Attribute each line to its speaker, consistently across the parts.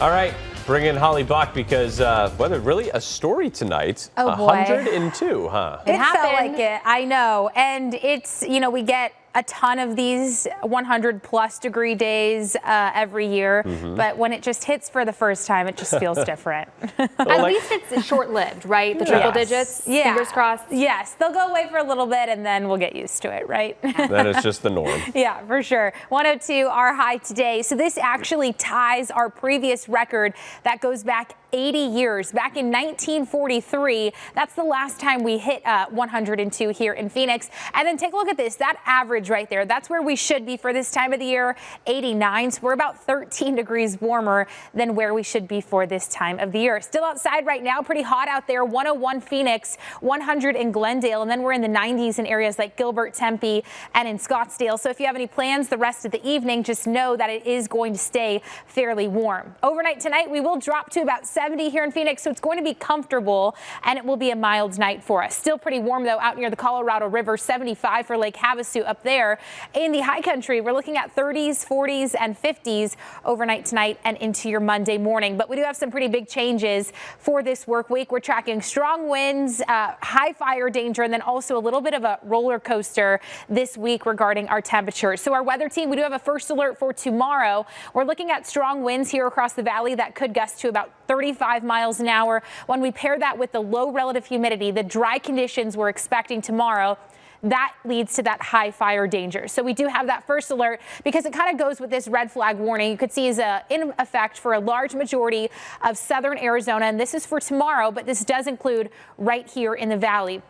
Speaker 1: All right, bring in Holly Bach because uh, weather really a story tonight.
Speaker 2: Oh, boy.
Speaker 1: 102, huh?
Speaker 2: It,
Speaker 3: It
Speaker 2: felt like it. I know. And it's, you know, we get a ton of these 100 plus degree days uh, every year.
Speaker 1: Mm-hmm.
Speaker 2: But when it just hits for the first time, it just feels different.
Speaker 3: At
Speaker 1: like-
Speaker 3: least it's short-lived, right? The triple
Speaker 2: Yes.
Speaker 3: digits.
Speaker 2: Yeah.
Speaker 3: Fingers crossed.
Speaker 2: Yes, they'll go away for a little bit and then we'll get used to it, right?
Speaker 1: That is just the norm.
Speaker 2: Yeah, for sure. 102, our high today. So this actually ties our previous record that goes back 80 years. Back in 1943, that's the last time we hit uh, 102 here in Phoenix. And then take a look at this, that average right there. That's where we should be for this time of the year, 89. So we're about 13 degrees warmer than where we should be for this time of the year. Still outside right now, pretty hot out there. 101 Phoenix, 100 in Glendale, and then we're in the 90s in areas like Gilbert, Tempe, and in Scottsdale. So if you have any plans the rest of the evening, just know that it is going to stay fairly warm. Overnight tonight, we will drop to about 70 here in Phoenix, so it's going to be comfortable and it will be a mild night for us. Still pretty warm though out near the Colorado River, 75 for Lake Havasu up there. In the high country, we're looking at 30s, 40s, and 50s overnight tonight and into your Monday morning. But we do have some pretty big changes for this work week. We're tracking strong winds, uh, high fire danger, and then also a little bit of a roller coaster this week regarding our temperatures. So our weather team, we do have a first alert for tomorrow. We're looking at strong winds here across the valley that could gust to about 35 miles an hour. When we pair that with the low relative humidity, the dry conditions we're expecting tomorrow, that leads to that high fire danger. So we do have that first alert because it kind of goes with this red flag warning you could see is uh, in effect for a large majority of southern Arizona. And this is for tomorrow, but this does include right here in the valley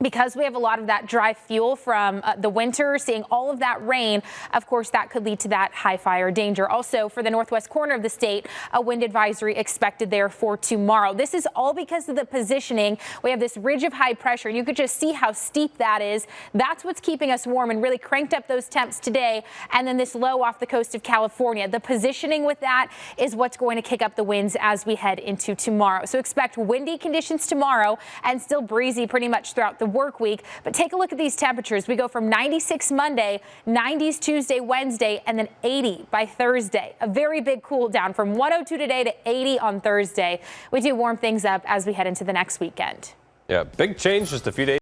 Speaker 2: because we have a lot of that dry fuel from uh, the winter, seeing all of that rain, of course, that could lead to that high fire danger. Also, for the northwest corner of the state, a wind advisory expected there for tomorrow. This is all because of the positioning. We have this ridge of high pressure, you could just see how steep that is. That's what's keeping us warm and really cranked up those temps today. And then this low off the coast of California. The positioning with that is what's going to kick up the winds as we head into tomorrow. So expect windy conditions tomorrow and still breezy pretty much throughout the work week. But take a look at these temperatures. We go from 96 Monday, 90s Tuesday, Wednesday, and then 80 by Thursday. A very big cool down from 102 today to 80 on Thursday. We do warm things up as we head into the next weekend.
Speaker 1: Yeah, big change just a few days.